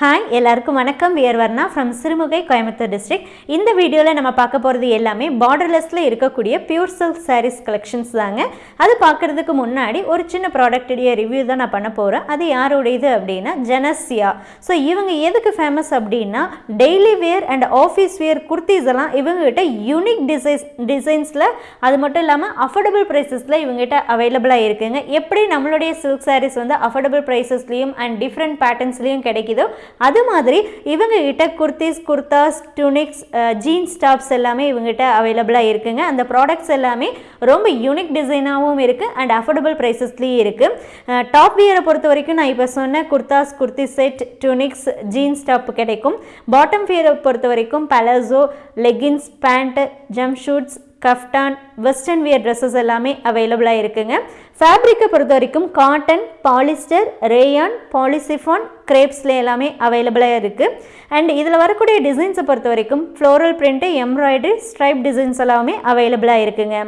Hi எல்லாருக்கும் வணக்கம். We're Varna from Sirumugai Coimbatore district இந்த வீடியோவில் நம்ம பார்க்க போகிறது எல்லாமே பார்டர்லெஸில் இருக்கக்கூடிய பியூர் சில்க் சாரீஸ் கலெக்ஷன்ஸ் தாங்க. அது பார்க்குறதுக்கு முன்னாடி ஒரு சின்ன ப்ராடக்ட்டுடைய ரிவ்யூ தான் நான் பண்ண போகிறேன் அது யாருடையது அப்படின்னா ஜெனசியா ஸோ இவங்க எதுக்கு ஃபேமஸ் அப்படின்னா daily wear and office wear kurtis எல்லாம் இவங்ககிட்ட யூனிக் டிசைன்ஸ் டிசைன்ஸில் அது மட்டும் இல்லாமல் அஃபோர்டபுள் ப்ரைஸஸில் இவங்ககிட்ட அவைலபிளாக இருக்குங்க. எப்படி நம்மளுடைய சில்க் சாரீஸ் வந்து அஃபோர்டபுள் ப்ரைஸஸ்லேயும் அண்ட் டிஃப்ரெண்ட் பேட்டர்ன்ஸ்லேயும் கிடைக்குதோ அது மாதிரி இவங்ககிட்ட kurtis kurtas tunics jeans tops எல்லாமே இவங்ககிட்ட அவைலபிளாக இருக்குங்க. அந்த ப்ராடக்ட்ஸ் எல்லாமே ரொம்ப யூனிக் டிசைனாகவும் இருக்குது அண்ட் அஃபோர்டபுள் ப்ரைஸஸ்லேயும் இருக்குது டாப் வியரை பொறுத்த வரைக்கும் நான் இப்போ சொன்ன kurtas kurti set tunics jeans top கிடைக்கும். பாட்டம் வியரை பொறுத்த வரைக்கும் palazzo leggings pant jumpsuits kaftan western wear dresses எல்லாமே அவைலபிளாக இருக்குங்க. ஃபேப்ரிக்கை பொறுத்த வரைக்கும் காட்டன் பாலிஸ்டர் ரேயான் பாலிசிஃபான் கிரேப்ஸில் எல்லாமே அவைலபிளாக இருக்குது அண்ட் இதில் வரக்கூடிய டிசைன்ஸை பொறுத்த வரைக்கும் floral print embroidery stripe designs எல்லாமே அவைலபிளாக இருக்குங்க.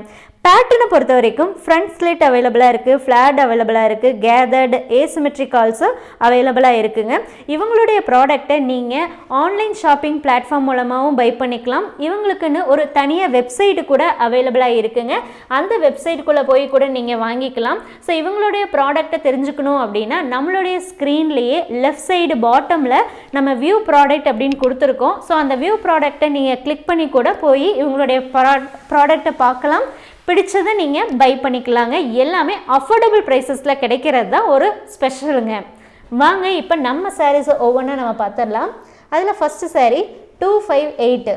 பேட்டர்னை பொறுத்த வரைக்கும் ஃப்ரண்ட் ஸ்லிட் அவைலபிளாக இருக்குது ஃப்ளாட் அவைலபிளாக இருக்குது கேதர்டு ஏசிமெட்ரிக் ஆல்சோ அவைலபிளாக இருக்குங்க. இவங்களுடைய ப்ராடக்டை நீங்கள் ஆன்லைன் ஷாப்பிங் பிளாட்ஃபார்ம் மூலமாகவும் பை பண்ணிக்கலாம். இவங்களுக்குன்னு ஒரு தனியாக வெப்சைட்டு கூட அவைலபிளாக இருக்குங்க. அந்த வெப்சைட்டுக்குள்ளே போய் கூட நீங்கள் வாங்கிக்கலாம். ஸோ இவங்களுடைய ப்ராடக்ட்டை தெரிஞ்சுக்கணும் அப்படின்னா நம்மளுடைய ஸ்க்ரீன்லேயே லெஃப்ட் சைடு பாட்டமில் நம்ம வியூ ப்ராடக்ட் அப்படின்னு கொடுத்துருக்கோம். ஸோ அந்த வியூ ப்ராடக்ட்டை நீங்கள் கிளிக் பண்ணி கூட போய் இவங்களுடைய ப்ராடக்ட்டை பார்க்கலாம். பிடிச்சதை நீங்கள் பை பண்ணிக்கலாங்க. எல்லாமே அஃபோர்டபுள் ப்ரைஸஸில் கிடைக்கிறது தான் ஒரு ஸ்பெஷலுங்க வாங்க இப்போ நம்ம சாரீஸை ஒவ்வொன்றா நம்ம பார்த்துடலாம். அதில் first sari two five eight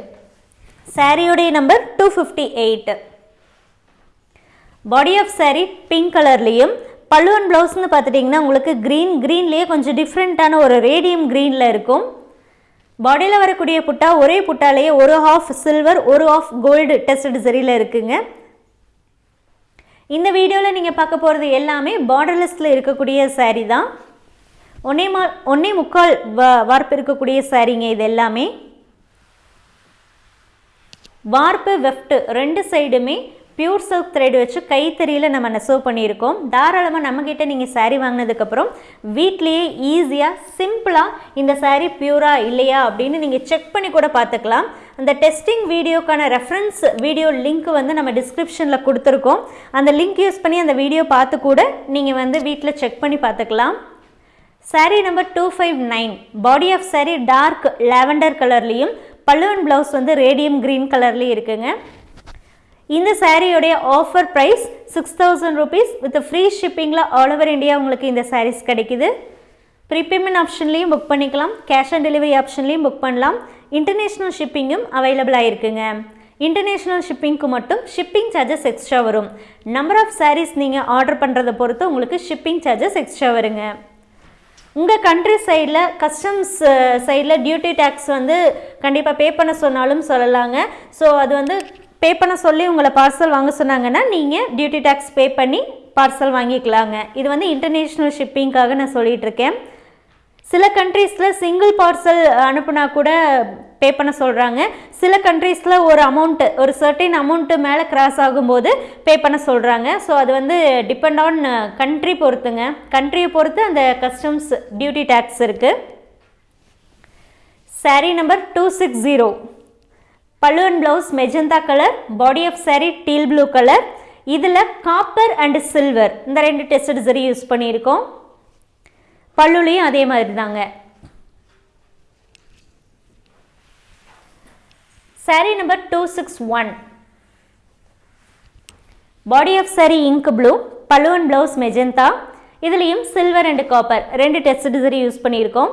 சாரியுடைய number two fifty eight body of sari pink கலர்லேயும் பல்லுவன் ப்ளவுஸ்னு பார்த்துட்டிங்கன்னா உங்களுக்கு க்ரீன் க்ரீன்லேயே கொஞ்சம் டிஃப்ரெண்ட்டான ஒரு ரேடியம் க்ரீனில் இருக்கும். பாடியில் வரக்கூடிய புட்டா ஒரே புட்டாலேயே ஒரு ஹாஃப் சில்வர் ஒரு ஆஃப் கோல்டு டெஸ்டட் சரியில் இருக்குங்க. இந்த வீடியோவில் நீங்கள் பார்க்க போகிறது எல்லாமே பார்டர்லெஸில் இருக்கக்கூடிய சாரீ தான். ஒன்னே மா ஒன்னே முக்கால் வ வார்ப்பு இருக்கக்கூடிய சாரீங்க இது எல்லாமே. வார்ப்பு வெஃப்ட் ரெண்டு சைடுமே பியூர் சில்க் த்ரெட் வச்சு கைத்தறியில் நம்ம நெசவு பண்ணியிருக்கோம். தாராளமாக நம்மக்கிட்ட நீங்கள் சாரீ வாங்கினதுக்கப்புறம் வீட்லேயே ஈஸியாக சிம்பிளாக இந்த சாரீ பியூரா இல்லையா அப்படின்னு நீங்கள் செக் பண்ணி கூட பார்த்துக்கலாம். அந்த டெஸ்டிங் வீடியோக்கான ரெஃபரன்ஸ் வீடியோ லிங்க் வந்து நம்ம டிஸ்கிரிப்ஷனில் கொடுத்துருக்கோம். அந்த லிங்க் யூஸ் பண்ணி அந்த வீடியோ பார்த்து கூட நீங்கள் வந்து வீட்டில் செக் பண்ணி பார்த்துக்கலாம். Sari number two five nine body of sari dark lavender கலர்லேயும் பல்லுவன் ப்ளவுஸ் வந்து ரேடியம் க்ரீன் கலர்லேயும் இருக்குங்க. இந்த சாரியோடைய offer price six thousand rupees with free ஷிப்பிங்கில் all over India உங்களுக்கு இந்த சாரீஸ் கிடைக்குது. ப்ரீபேமெண்ட் ஆப்ஷன்லேயும் புக் பண்ணிக்கலாம். கேஷ் ஆன் டெலிவரி ஆப்ஷன்லேயும் புக் பண்ணலாம். இன்டர்நேஷ்னல் ஷிப்பிங்கும் அவைலபிளாக இருக்குங்க இன்டர்நேஷ்னல் ஷிப்பிங்க்கு மட்டும் ஷிப்பிங் சார்ஜஸ் எக்ஸ்ட்ரா வரும். நம்பர் ஆஃப் சாரீஸ் நீங்கள் ஆர்டர் பண்ணுறதை பொறுத்து உங்களுக்கு ஷிப்பிங் சார்ஜஸ் எக்ஸ்ட்ரா வருங்க. உங்கள் கண்ட்ரி சைடில் கஸ்டம்ஸ் சைடில் டியூட்டி டேக்ஸ் வந்து கண்டிப்பாக பே பண்ண சொன்னாலும் சொல்லலாங்க. ஸோ அது வந்து பே பண்ண சொல்லி உங்களை பார்சல் வாங்க சொன்னாங்கன்னா நீங்கள் டியூட்டி டேக்ஸ் பே பண்ணி பார்சல் வாங்கிக்கலாங்க. இது வந்து இன்டர்நேஷ்னல் ஷிப்பிங்காக நான் சொல்லிகிட்ருக்கேன் சில கண்ட்ரீஸில் சிங்கிள் பார்சல் அனுப்புனா கூட பே பண்ண சொல்கிறாங்க சில கண்ட்ரீஸில் ஒரு அமௌண்ட்டு ஒரு சர்டின் அமௌண்ட்டு மேலே கிராஸ் ஆகும்போது பே பண்ண சொல்கிறாங்க ஸோ அது வந்து டிபெண்ட் ஆன் கண்ட்ரி பொறுத்துங்க. கண்ட்ரியை பொறுத்து அந்த கஸ்டம்ஸ் டியூட்டி டேக்ஸ் இருக்குது sari number two six zero பல்லுவன் blouse magenta colour body of sari teal blue colour இதில் காப்பர் அண்ட் சில்வர் இந்த ரெண்டு டெஸ்ட் சரி யூஸ் பண்ணியிருக்கோம். பல்லுலையும் அதே மாதிரி தாங்க sari number two six one body of sari ink blue பல்லுவன் ப்ளவுஸ் மெஜந்தா இதுலேயும் சில்வர் அண்ட் காப்பர் ரெண்டு டெஸ்ட் சரி யூஸ் பண்ணியிருக்கோம்.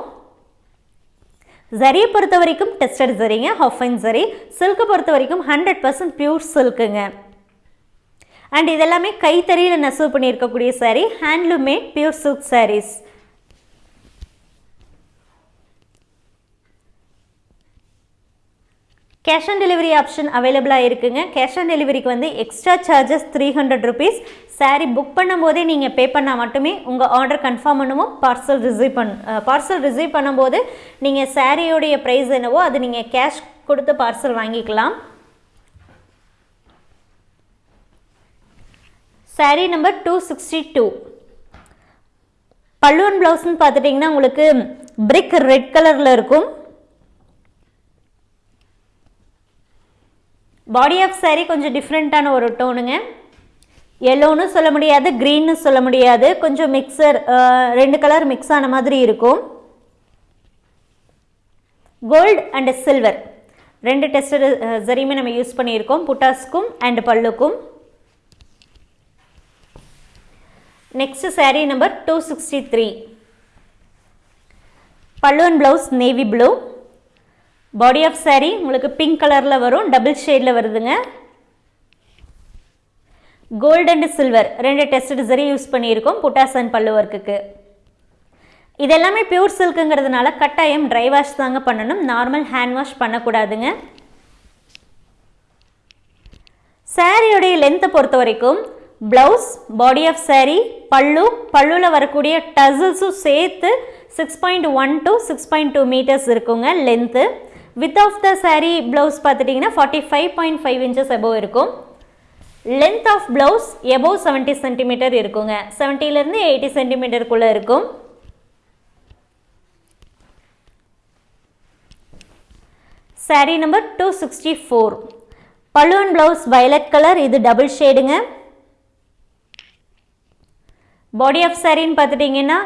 ஜரியை பொறுத்த வரைக்கும் டெஸ்டட் ஜரிங்க ஹஃபைன் ஜரி சில்க்கை பொறுத்த வரைக்கும் ஹண்ட்ரட் பர்சன்ட் பியூர் சில்க்குங்க அண்ட் இதெல்லாமே கைத்தறியில் நெசவு பண்ணியிருக்கக்கூடிய sari handloom made pure silk saris cash on delivery option அவைலபிளாக இருக்குங்க கேஷ் ஆன் டெலிவரிக்கு வந்து extra charges three hundred rupees sari book பண்ணும்போதே நீங்கள் பே பண்ணால் மட்டுமே உங்கள் ஆர்டர் கன்ஃபார்ம் பண்ணுவோம் பார்சல் ரிசீவ் பண் பார்சல் ரிசீவ் பண்ணும்போது நீங்கள் சாரியோடைய ப்ரைஸ் என்னவோ அது நீங்கள் கேஷ் கொடுத்து பார்சல் வாங்கிக்கலாம். Sari number two sixty two பல்லுவன் ப்ளவுஸ்னு பார்த்துட்டிங்கன்னா உங்களுக்கு பிரிக் ரெட் கலரில் இருக்கும். பாடி ஆஃப் சாரீ கொஞ்சம் டிஃப்ரெண்ட்டான ஒரு டோனுங்க எல்லோன்னு சொல்ல முடியாது க்ரீன்னு சொல்ல முடியாது. கொஞ்சம் மிக்சர் ரெண்டு கலர் மிக்ஸ் ஆன மாதிரி இருக்கும். கோல்டு அண்ட் சில்வர் ரெண்டு டெஸ்டர் சரியுமே நம்ம யூஸ் பண்ணியிருக்கோம் புட்டாஸ்க்கும் and பல்லுக்கும். Next sari number two sixty three pallu and blouse navy blue body of saree உங்களுக்கு பிங்க் கலரில் வரும் டபுள் ஷேடில் வருதுங்க. கோல்டு அண்ட் சில்வர் ரெண்டு டெஸ்ட் சரி யூஸ் பண்ணியிருக்கோம் புட்டாஸ் அண்ட் பல்லு ஒர்க்குக்கு இது எல்லாமே பியூர் சில்க்குங்கிறதுனால கட்டாயம் ட்ரை வாஷ் தாங்க பண்ணணும் நார்மல் ஹேண்ட் வாஷ் பண்ணக்கூடாதுங்க. சாரியுடைய லென்த்தை பொறுத்த வரைக்கும் ப்ளவுஸ் பாடி ஆஃப் saree பல்லு பல்லுவில் வரக்கூடிய டசல்ஸும் சேர்த்து six point one to six point two metres இருக்குங்க length width of the sari blouse பார்த்துட்டிங்கன்னா forty five point five inches above இருக்கும். Length of blouse above seventy centimetre இருக்குங்க. செவன்ட்டிலேருந்து எயிட்டி சென்டிமீட்டருக்குள்ளே இருக்கும். Sari number two sixty four பல்லுவன் blouse violet colour இது double ஷேடுங்க பாடி ஆஃப் சாரின்னு பார்த்துட்டிங்கன்னா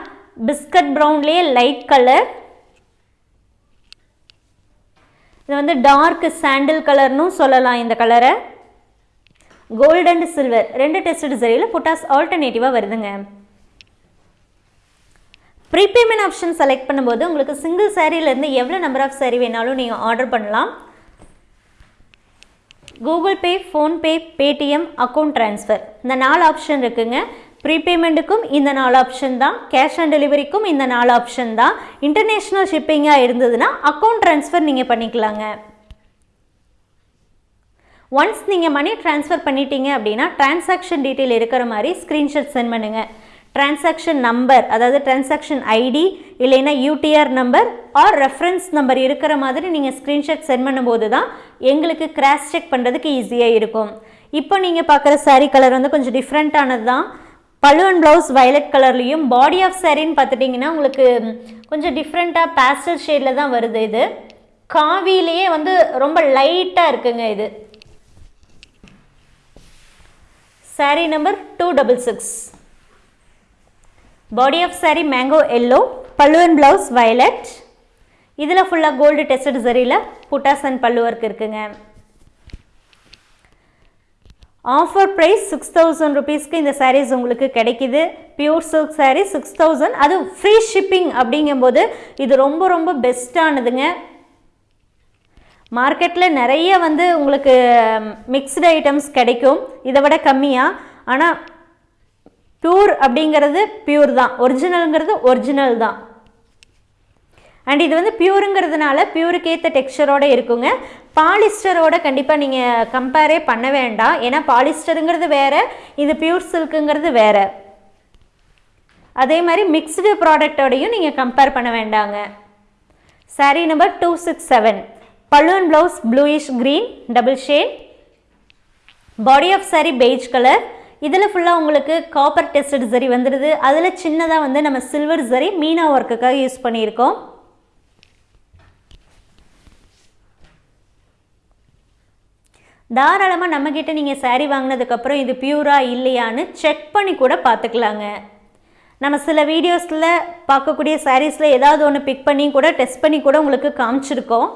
பிஸ்கட் ப்ரௌன்லேயே லைட் கலர் இது வந்து டார்க் சாண்டில் கலர்னும் சொல்லலாம் இந்த கலரை கோல்டு அண்ட் சில்வர் ரெண்டு டெஸ்டட் சரியில் புட்டாஸ் ஆல்டர்னேட்டிவாக வருதுங்க. ப்ரீபேமெண்ட் ஆப்ஷன் செலக்ட் பண்ணும்போது உங்களுக்கு சிங்கிள் சாரீலேருந்து எவ்வளோ நம்பர் ஆஃப் சாரீ வேணாலும் நீங்கள் ஆர்டர் பண்ணலாம். Google Pay PhonePe Paytm account transfer இந்த நாலு ஆப்ஷன் இருக்குங்க. ப்ரீபேமெண்ட்டுக்கும் இந்த நாலு ஆப்ஷன் தான். கேஷ் ஆன் டெலிவரிக்கும் இந்த நாலு ஆப்ஷன் தான். இன்டர்நேஷ்னல் ஷிப்பிங்காக இருந்ததுன்னா அக்கௌண்ட் ட்ரான்ஸ்ஃபர் நீங்கள் பண்ணிக்கலாங்க. ஒன்ஸ் நீங்கள் மணி ட்ரான்ஸ்ஃபர் பண்ணிட்டீங்க அப்படின்னா டிரான்சாக்ஷன் டீட்டெயில் இருக்கிற மாதிரி ஸ்க்ரீன்ஷாட் சென்ட் பண்ணுங்கள் டிரான்சாக்ஷன் நம்பர் அதாவது டிரான்சாக்ஷன் ஐடி இல்லைன்னா UTR number or reference number இருக்கிற மாதிரி நீங்கள் ஸ்க்ரீன்ஷாட் சென்ட் பண்ணும்போது தான் எங்களுக்கு கிராஸ் செக் பண்ணுறதுக்கு ஈஸியாக இருக்கும். இப்போ நீங்கள் பார்க்குற சாரீ கலர் வந்து கொஞ்சம் டிஃப்ரெண்ட்டானது தான். பல்லு அண்ட் ப்ளவுஸ் வயலட் கலர்லேயும் பாடி ஆஃப் சாரின்னு பார்த்துட்டிங்கன்னா உங்களுக்கு கொஞ்சம் டிஃப்ரெண்ட்டாக பேஸ்டல் ஷேடில் தான் வருது இது. காவிலேயே வந்து ரொம்ப லைட்டாக இருக்குங்க இது. Saree number two double six body of saree mango yellow pallu and blouse violet இதில் ஃபுல்லாக கோல்டு டெஸ்டட் சரியில் புட்டாஸ் அண்ட் பல்லு ஒர்க் இருக்குங்க. ஆஃபர் ப்ரைஸ் சிக்ஸ் தௌசண்ட் ருபீஸ்க்கு இந்த சாரீஸ் உங்களுக்கு கிடைக்குது. Pure silk saree six thousand அது ஃப்ரீ ஷிப்பிங் அப்படிங்கும்போது இது ரொம்ப ரொம்ப பெஸ்ட்டானதுங்க மார்க்கெட்டில் நிறைய வந்து உங்களுக்கு மிக்ஸ்டு ஐட்டம்ஸ் கிடைக்கும். இதை விட கம்மியாக ஆனால் பியூர் அப்படிங்கிறது பியூர் தான். ஒரிஜினலுங்கிறது ஒரிஜினல் தான். அண்ட் இது வந்து பியூருங்கிறதுனால பியூருக்கு ஏற்ற டெக்ஸ்சரோட இருக்குங்க. பாலிஸ்டரோட கண்டிப்பாக நீங்கள் கம்பேரே பண்ண வேண்டாம். ஏன்னா பாலிஸ்டருங்கிறது வேறு இது பியூர் சில்க்குங்கிறது வேறு. அதே மாதிரி மிக்ஸ்டு ப்ராடக்டோடையும் நீங்கள் கம்பேர் பண்ண வேண்டாங்க. Saree number two six seven balloon blouse bluish green double shade body of saree beige colour இதில் ஃபுல்லாக உங்களுக்கு காப்பர் டெஸ்டட் சரி வந்துடுது அதில் சின்னதாக வந்து நம்ம சில்வர் சரி மீனா ஒர்க்குக்காக யூஸ் பண்ணியிருக்கோம். தாராளமாக நம்மக்கிட்ட நீங்கள் சாரீ வாங்கினதுக்கப்புறம் இது பியூரா இல்லையான்னு செக் பண்ணி கூட பார்த்துக்கலாங்க. நம்ம சில வீடியோஸில் பார்க்கக்கூடிய சாரீஸில் ஏதாவது ஒன்று பிக் பண்ணி கூட டெஸ்ட் பண்ணி கூட உங்களுக்கு காமிச்சிருக்கோம்.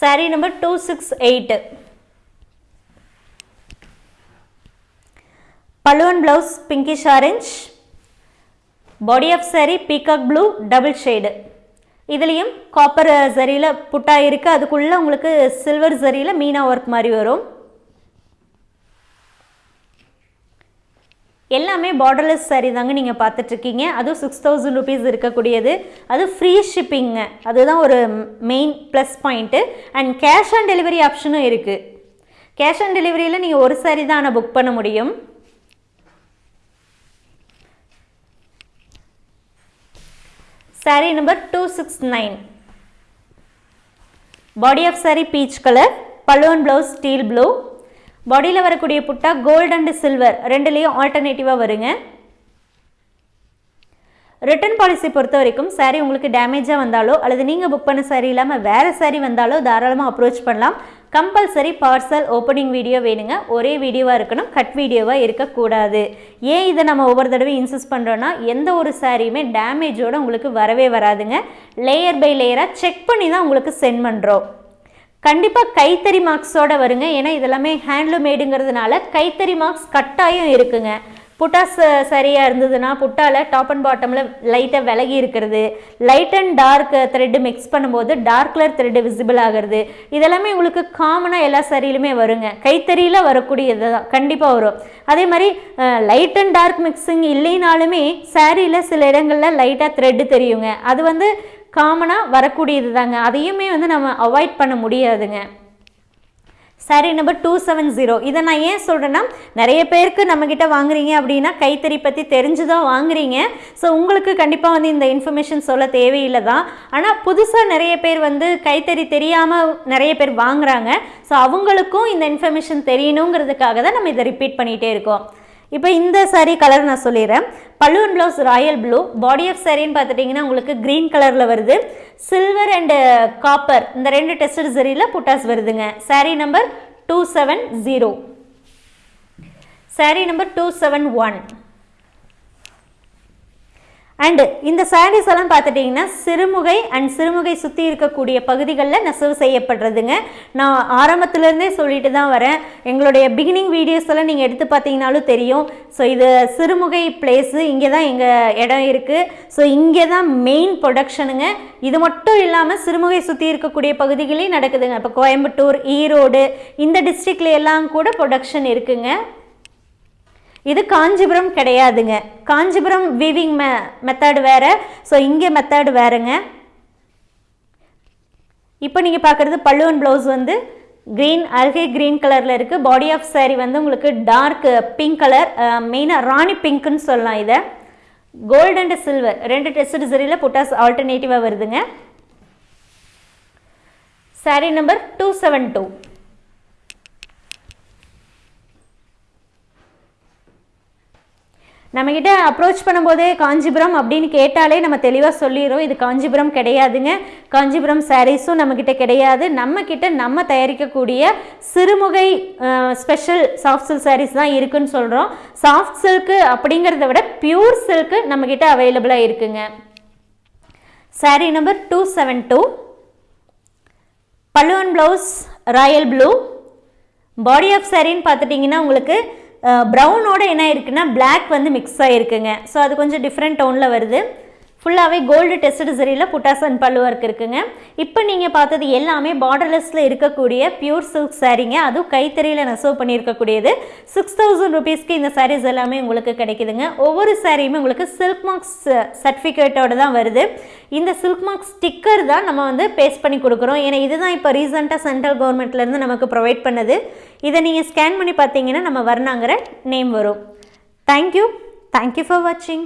Sari number two six eight பலுவன் blouse pinkish orange body of sari peacock blue double shade இதுலேயும் காப்பர் ஜரியில் புட்டாக இருக்குது அதுக்குள்ளே உங்களுக்கு சில்வர் ஜரியில் மீனா ஒர்க் மாதிரி வரும். எல்லாமே பார்டர்லெஸ் saree தாங்க நீங்கள் பார்த்துட்ருக்கீங்க. அதுவும் சிக்ஸ் தௌசண்ட் ருபீஸ் இருக்கக்கூடியது. அது ஃப்ரீ ஷிப்பிங்க அதுதான் ஒரு main plus point and cash on delivery ஆப்ஷனும் இருக்குது கேஷ் ஆன் டெலிவரியில் நீங்கள் ஒரு saree தான் ஆனால் புக் பண்ண முடியும். Saree number two six nine body of saree peach colour பல்லுவன் ப்ளவுஸ் ஸ்டீல் ப்ளூ பாடியில் வரக்கூடிய புட்டா கோல்டு அண்ட் சில்வர் ரெண்டுலேயும் ஆல்டர்னேட்டிவாக வருங்க. ரிட்டர்ன் பாலிசி பொறுத்த வரைக்கும் சாரீ உங்களுக்கு டேமேஜாக வந்தாலோ அல்லது நீங்கள் புக் பண்ண சாரீ இல்லாமல் வேறு சாரீ வந்தாலோ தாராளமாக அப்ரோச் பண்ணலாம். கம்பல்சரி பார்சல் ஓப்பனிங் வீடியோ வேணுங்க. ஒரே வீடியோவாக இருக்கணும் கட் வீடியோவாக இருக்கக்கூடாது. ஏன் இதை நம்ம ஒவ்வொரு தடவை இன்சிஸ்ட் பண்ணுறோன்னா எந்த ஒரு சாரியுமே டேமேஜோடு உங்களுக்கு வரவே வராதுங்க. லேயர் பை லேயராக செக் பண்ணி தான் உங்களுக்கு சென்ட் பண்ணுறோம் கண்டிப்பாக கைத்தறி மார்க்ஸோட வருங்க. ஏன்னா இதெல்லாமே ஹேண்ட்லூமேடுங்கிறதுனால கைத்தறி மார்க்ஸ் கட்டாயம் இருக்குங்க. புட்டாஸ் சரியாக இருந்ததுன்னா புட்டாவில் டாப் அண்ட் பாட்டமில் லைட்டாக விலகி இருக்கிறது. Light and dark thread mix பண்ணும்போது டார்க் கலர் த்ரெட்டு விசிபிள் ஆகிறது. இதெல்லாமே உங்களுக்கு காமனாக எல்லா சரியிலுமே வருங்க. கைத்தறியில் வரக்கூடியது தான். கண்டிப்பாக வரும். அதே மாதிரி லைட் அண்ட் டார்க் மிக்சிங் இல்லைனாலுமே சாரியில் சில இடங்களில் லைட்டாக த்ரெட்டு தெரியுங்க. அது வந்து காமனாக வரக்கூடியது தாங்க. அதையுமே வந்து நம்ம அவாய்ட் பண்ண முடியாதுங்க. Sari number two seven zero இதை நான் ஏன் சொல்கிறேன்னா நிறைய பேருக்கு நம்மக்கிட்ட வாங்குறீங்க அப்படின்னா கைத்தறி பற்றி தெரிஞ்சு தான் வாங்குறீங்க. ஸோ உங்களுக்கு கண்டிப்பாக வந்து இந்த இன்ஃபர்மேஷன் சொல்ல தேவையில்லை தான் ஆனால் புதுசாக நிறைய பேர் வந்து கைத்தறி தெரியாமல் நிறைய பேர் வாங்குறாங்க. ஸோ அவங்களுக்கும் இந்த இன்ஃபர்மேஷன் தெரியணுங்கிறதுக்காக தான் நம்ம இதை ரிப்பீட் பண்ணிகிட்டே இருக்கோம். இப்போ இந்த சாரீ கலர் நான் சொல்லிடுறேன். பல்லுவன் blouse royal blue body of சாரின்னு பார்த்துட்டிங்கன்னா உங்களுக்கு க்ரீன் கலரில் வருது. சில்வர் அண்டு காப்பர் இந்த ரெண்டு டெஸ்டட் சரியில் புட்டாஸ் வருதுங்க. Sari number two seven zero sari number two seven one and இந்த சாரீஸ் எல்லாம் பார்த்துட்டிங்கன்னா சிறுமுகை அண்ட் சிறுமுகை சுற்றி இருக்கக்கூடிய பகுதிகளில் நெசவு செய்யப்படுறதுங்க. நான் ஆரம்பத்துலேருந்தே சொல்லிட்டு தான் வரேன். எங்களுடைய பிகினிங் வீடியோஸ் எல்லாம் நீங்கள் எடுத்து பார்த்தீங்கனாலும் தெரியும். ஸோ இது சிறுமுகை பிளேஸு இங்கே தான் எங்கள் இடம் இருக்குது ஸோ இங்கே தான் மெயின் ப்ரொடக்ஷனுங்க இது மட்டும் இல்லாமல் சிறுமுகை சுற்றி இருக்கக்கூடிய பகுதிகளையும் நடக்குதுங்க. இப்போ கோயம்புத்தூர் ஈரோடு இந்த டிஸ்ட்ரிக்ட்ல எல்லாம் கூட ப்ரொடக்ஷன் இருக்குங்க. இது காஞ்சிபுரம் கிடையாதுங்க. காஞ்சிபுரம் வீவிங் மெ மெத்தட் வேறு. ஸோ இங்கே மெத்தட் வேறுங்க. இப்போ நீங்கள் பார்க்குறது பல்லுவன் ப்ளவுஸ் வந்து க்ரீன் அல்கே க்ரீன் கலரில் இருக்குது பாடி ஆஃப் சாரி வந்து உங்களுக்கு டார்க் பிங்க் கலர் மெயினாக ராணி பிங்க்குன்னு சொல்லலாம் இதை. கோல்டு அண்ட் சில்வர் ரெண்டு டெஸ்ட் சரியில் புட்டாஸ் ஆல்டர்னேட்டிவாக வருதுங்க. Sari number two seven two நம்மக்கிட்ட அப்ரோச் பண்ணும்போதே காஞ்சிபுரம் அப்படின்னு கேட்டாலே நம்ம தெளிவாக சொல்லிடுறோம். இது காஞ்சிபுரம் கிடையாதுங்க. காஞ்சிபுரம் சாரீஸும் நம்மக்கிட்ட கிடையாது. நம்மக்கிட்ட நம்ம தயாரிக்கக்கூடிய Sirumugai special soft silk saris தான் இருக்குன்னு சொல்கிறோம் சாஃப்ட் சில்க்கு அப்படிங்கிறத விட பியூர் சில்க்கு நம்மக்கிட்ட அவைலபிளாக இருக்குங்க. Sari number two seven two பல்லுவன் blouse royal blue body of சாரின்னு பார்த்துட்டிங்கன்னா உங்களுக்கு ப்ரௌனோட என்ன இருக்குன்னா பிளாக் வந்து மிக்ஸ் ஆகிருக்குங்க ஸோ அது கொஞ்சம் டிஃப்ரெண்ட் டவுனில் வருது. ஃபுல்லாகவே கோல்டு டெஸ்ட் சரியில் புட்டாஸ் அண்ட் பல்லு ஒர்க் இருக்குங்க. இப்போ நீங்கள் பார்த்தது எல்லாமே பார்டர்லெஸில் இருக்கக்கூடிய பியூர் சில்க் சாரீங்க அதுவும் கைத்தறியில் நெசவு பண்ணியிருக்கக்கூடியது. சிக்ஸ் தௌசண்ட் ருபீஸ்க்கு இந்த சாரீஸ் எல்லாமே உங்களுக்கு கிடைக்குதுங்க. ஒவ்வொரு சாரியுமே உங்களுக்கு சில்க் மார்க்ஸ் சர்டிஃபிகேட்டோடு தான் வருது. இந்த சில்க் மார்க் ஸ்டிக்கர் தான் நம்ம வந்து பேஸ்ட் பண்ணி கொடுக்குறோம். ஏன்னா இதுதான் இப்போ ரீசெண்டாக சென்ட்ரல் கவர்மெண்ட்லேருந்து நமக்கு ப்ரொவைட் பண்ணது. இதை நீங்கள் ஸ்கேன் பண்ணி பார்த்தீங்கன்னா நம்ம வர்ணாங்கிற நேம் வரும். Thank you thank you for வாட்சிங்